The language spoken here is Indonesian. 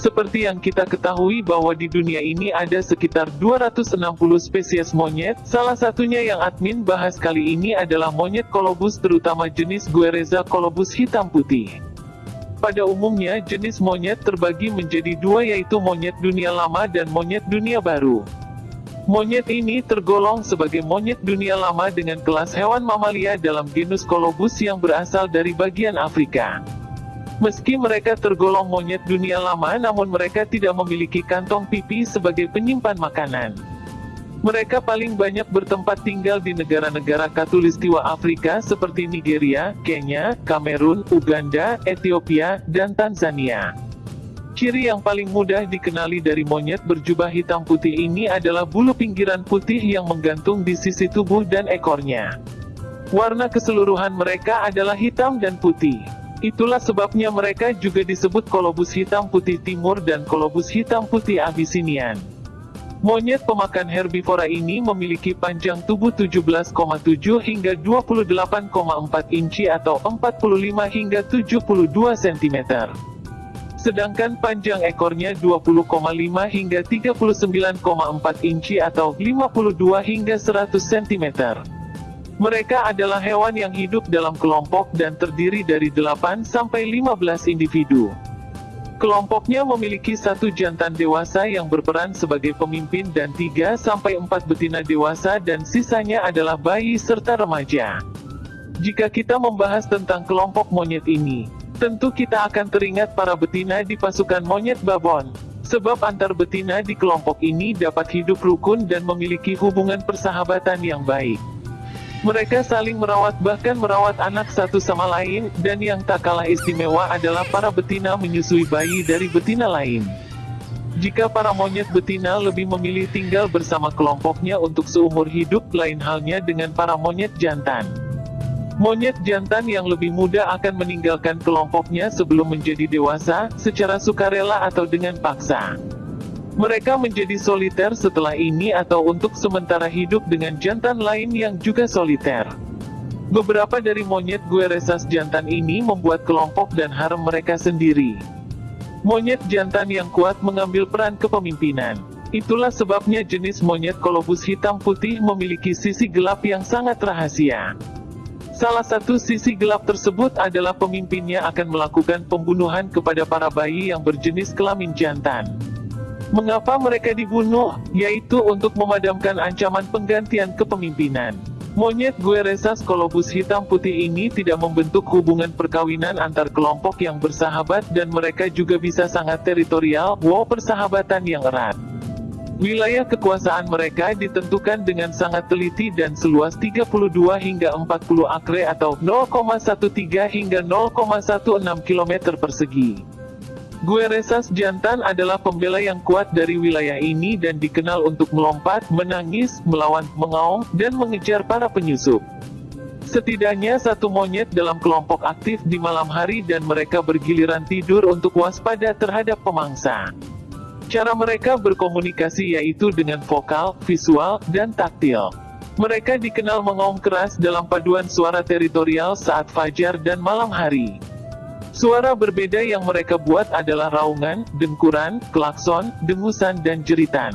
Seperti yang kita ketahui bahwa di dunia ini ada sekitar 260 spesies monyet, salah satunya yang admin bahas kali ini adalah monyet kolobus terutama jenis Guereza kolobus hitam putih. Pada umumnya jenis monyet terbagi menjadi dua yaitu monyet dunia lama dan monyet dunia baru. Monyet ini tergolong sebagai monyet dunia lama dengan kelas hewan mamalia dalam genus kolobus yang berasal dari bagian Afrika. Meski mereka tergolong monyet dunia lama namun mereka tidak memiliki kantong pipi sebagai penyimpan makanan. Mereka paling banyak bertempat tinggal di negara-negara katulistiwa Afrika seperti Nigeria, Kenya, Kamerun, Uganda, Ethiopia, dan Tanzania. Ciri yang paling mudah dikenali dari monyet berjubah hitam putih ini adalah bulu pinggiran putih yang menggantung di sisi tubuh dan ekornya. Warna keseluruhan mereka adalah hitam dan putih. Itulah sebabnya mereka juga disebut kolobus hitam putih timur dan kolobus hitam putih Abyssinian. Monyet pemakan herbivora ini memiliki panjang tubuh 17,7 hingga 28,4 inci atau 45 hingga 72 cm. Sedangkan panjang ekornya 20,5 hingga 39,4 inci atau 52 hingga 100 cm. Mereka adalah hewan yang hidup dalam kelompok dan terdiri dari 8-15 individu. Kelompoknya memiliki satu jantan dewasa yang berperan sebagai pemimpin dan 3-4 betina dewasa dan sisanya adalah bayi serta remaja. Jika kita membahas tentang kelompok monyet ini, tentu kita akan teringat para betina di pasukan monyet babon. Sebab antar betina di kelompok ini dapat hidup rukun dan memiliki hubungan persahabatan yang baik. Mereka saling merawat bahkan merawat anak satu sama lain, dan yang tak kalah istimewa adalah para betina menyusui bayi dari betina lain. Jika para monyet betina lebih memilih tinggal bersama kelompoknya untuk seumur hidup, lain halnya dengan para monyet jantan. Monyet jantan yang lebih muda akan meninggalkan kelompoknya sebelum menjadi dewasa, secara sukarela atau dengan paksa. Mereka menjadi soliter setelah ini atau untuk sementara hidup dengan jantan lain yang juga soliter. Beberapa dari monyet gueresas jantan ini membuat kelompok dan harem mereka sendiri. Monyet jantan yang kuat mengambil peran kepemimpinan. Itulah sebabnya jenis monyet kolobus hitam putih memiliki sisi gelap yang sangat rahasia. Salah satu sisi gelap tersebut adalah pemimpinnya akan melakukan pembunuhan kepada para bayi yang berjenis kelamin jantan. Mengapa mereka dibunuh? Yaitu untuk memadamkan ancaman penggantian kepemimpinan. Monyet Gueresas kolobus hitam putih ini tidak membentuk hubungan perkawinan antar kelompok yang bersahabat dan mereka juga bisa sangat teritorial, wow persahabatan yang erat. Wilayah kekuasaan mereka ditentukan dengan sangat teliti dan seluas 32 hingga 40 akre atau 0,13 hingga 0,16 km persegi. Gueresas jantan adalah pembela yang kuat dari wilayah ini dan dikenal untuk melompat, menangis, melawan, mengaum, dan mengejar para penyusup. Setidaknya satu monyet dalam kelompok aktif di malam hari dan mereka bergiliran tidur untuk waspada terhadap pemangsa. Cara mereka berkomunikasi yaitu dengan vokal, visual, dan taktil. Mereka dikenal mengaum keras dalam paduan suara teritorial saat fajar dan malam hari. Suara berbeda yang mereka buat adalah raungan, dengkuran, klakson, dengusan dan jeritan.